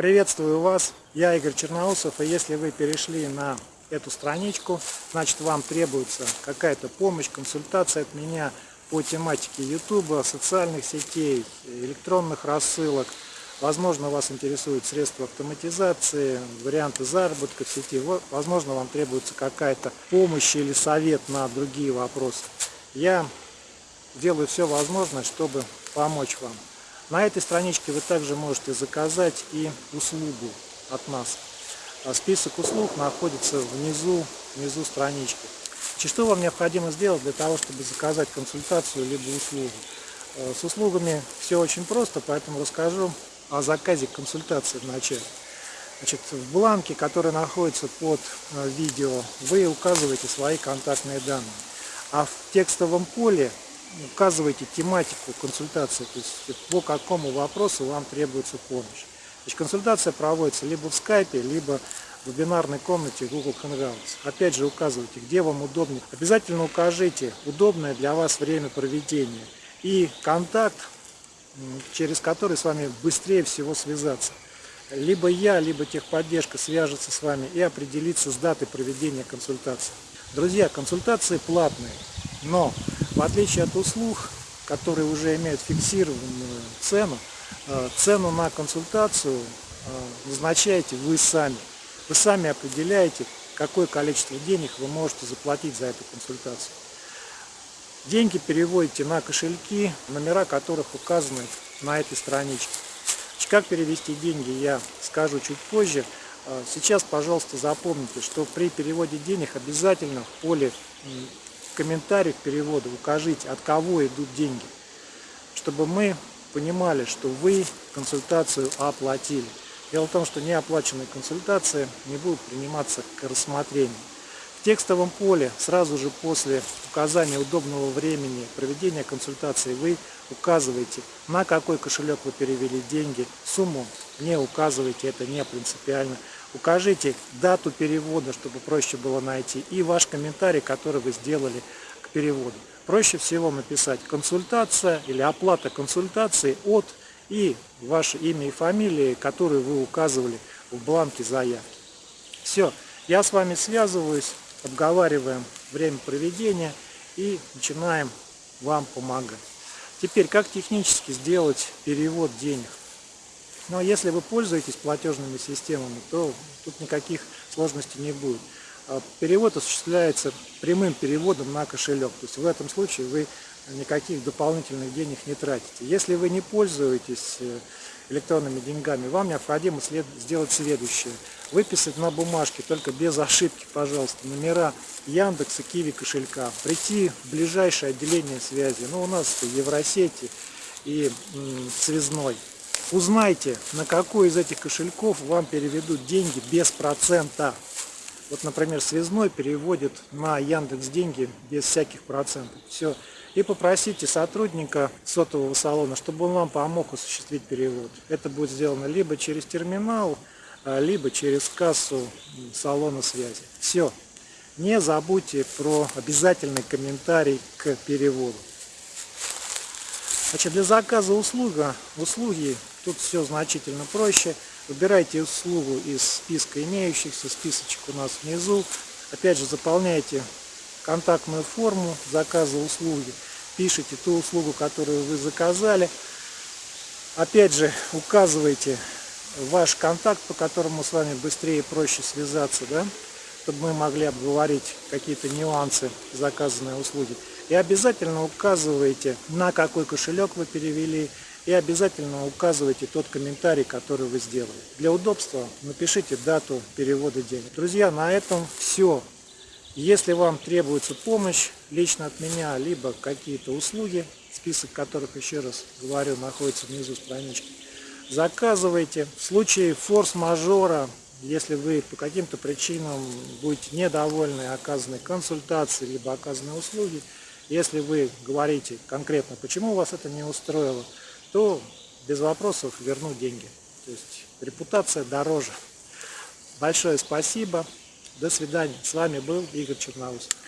Приветствую вас, я Игорь Черноусов, и если вы перешли на эту страничку, значит вам требуется какая-то помощь, консультация от меня по тематике YouTube, социальных сетей, электронных рассылок. Возможно, вас интересуют средства автоматизации, варианты заработка в сети. Возможно, вам требуется какая-то помощь или совет на другие вопросы. Я делаю все возможное, чтобы помочь вам. На этой страничке вы также можете заказать и услугу от нас. А список услуг находится внизу, внизу странички. Что вам необходимо сделать для того, чтобы заказать консультацию либо услугу? Э, с услугами все очень просто, поэтому расскажу о заказе консультации вначале. Значит, в бланке, который находится под э, видео, вы указываете свои контактные данные. А в текстовом поле указываете тематику консультации, то есть по какому вопросу вам требуется помощь. Значит, консультация проводится либо в скайпе, либо в вебинарной комнате Google Hangouts. Опять же указывайте, где вам удобнее. Обязательно укажите удобное для вас время проведения и контакт, через который с вами быстрее всего связаться. Либо я, либо техподдержка свяжется с вами и определится с датой проведения консультации. Друзья, консультации платные, но в отличие от услуг, которые уже имеют фиксированную цену, э, цену на консультацию э, назначаете вы сами. Вы сами определяете, какое количество денег вы можете заплатить за эту консультацию. Деньги переводите на кошельки, номера которых указаны на этой страничке. Как перевести деньги, я скажу чуть позже. Э, сейчас, пожалуйста, запомните, что при переводе денег обязательно в поле комментариях перевода укажите, от кого идут деньги, чтобы мы понимали, что вы консультацию оплатили. Дело в том, что неоплаченные консультации не будут приниматься к рассмотрению. В текстовом поле сразу же после указания удобного времени проведения консультации вы указываете, на какой кошелек вы перевели деньги, сумму не указывайте, это не принципиально. Укажите дату перевода, чтобы проще было найти, и ваш комментарий, который вы сделали к переводу. Проще всего написать консультация или оплата консультации от и ваше имя и фамилия, которые вы указывали в бланке заявки. Все, я с вами связываюсь, обговариваем время проведения и начинаем вам помогать. Теперь, как технически сделать перевод денег? Но если вы пользуетесь платежными системами, то тут никаких сложностей не будет. А перевод осуществляется прямым переводом на кошелек. То есть в этом случае вы никаких дополнительных денег не тратите. Если вы не пользуетесь э, электронными деньгами, вам необходимо след... сделать следующее. Выписать на бумажке, только без ошибки, пожалуйста, номера Яндекса, Киви кошелька. Прийти в ближайшее отделение связи. Ну, у нас Евросети и Связной. Узнайте, на какой из этих кошельков вам переведут деньги без процента. Вот, например, связной переводит на Яндекс деньги без всяких процентов. Все. И попросите сотрудника сотового салона, чтобы он вам помог осуществить перевод. Это будет сделано либо через терминал, а, либо через кассу салона связи. Все. Не забудьте про обязательный комментарий к переводу. Значит, для заказа услуга, услуги тут все значительно проще. Выбирайте услугу из списка имеющихся, списочек у нас внизу. Опять же, заполняйте контактную форму заказа услуги, пишите ту услугу, которую вы заказали. Опять же, указывайте ваш контакт, по которому с вами быстрее и проще связаться, да, чтобы мы могли обговорить какие-то нюансы заказанной услуги. И обязательно указывайте, на какой кошелек вы перевели, и обязательно указывайте тот комментарий, который вы сделали. Для удобства напишите дату перевода денег. Друзья, на этом все. Если вам требуется помощь лично от меня, либо какие-то услуги, список которых, еще раз говорю, находится внизу странички, заказывайте. В случае форс-мажора, если вы по каким-то причинам будете недовольны оказанной консультацией, либо оказанной услуги, если вы говорите конкретно, почему вас это не устроило, то без вопросов верну деньги. То есть репутация дороже. Большое спасибо. До свидания. С вами был Игорь Черноусов.